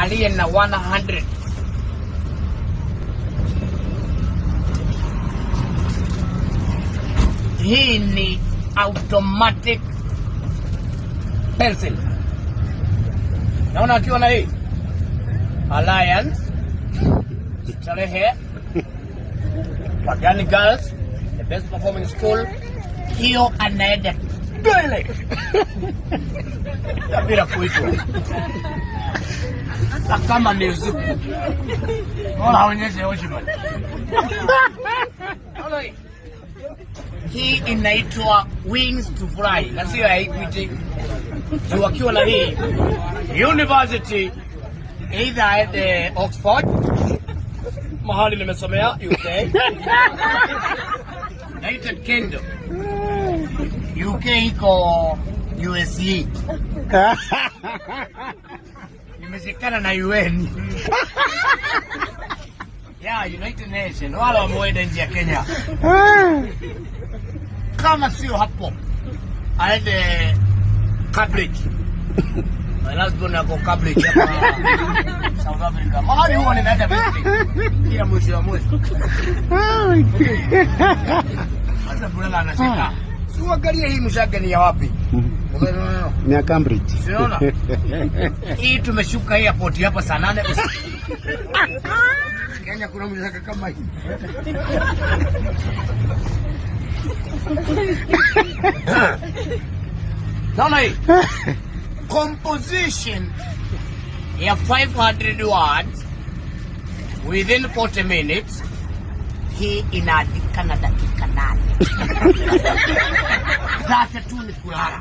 aliye na 100 hii ni automatic pencil. Naona akiwa na hii. Alliance. Starehe Pagani Girls the best performing school, hiyo anaenda mbele bila kuitwa kama ni usiku ona aonyeshe. Ona hii. Inaitwa Wings to Fly na sio ya Equity. Wakiwa na hii university either aende Oxford mahali nimesomea UK United Kingdom UK iko USA imeshikana na UN yeah, United Nation wala wameenda nje ya Kenya. Kama sio hapo aende Cambridge. Born ako Cambridge hapa South Africa. Mahali huwa ninaenda visiting kila mwisho wa mwezi. Sasa Bulala anashika. Uangalie hii mshaka ni ya wapi? Ni ya Cambridge. Unaona? Hii tumeshuka hii airport hapa saa nane. Kenya kuna mshaka kama hii. Naona hii composition ya 500 words within 40 minutes, hii inaandika na dakika nane. Sasa tu ni kulala.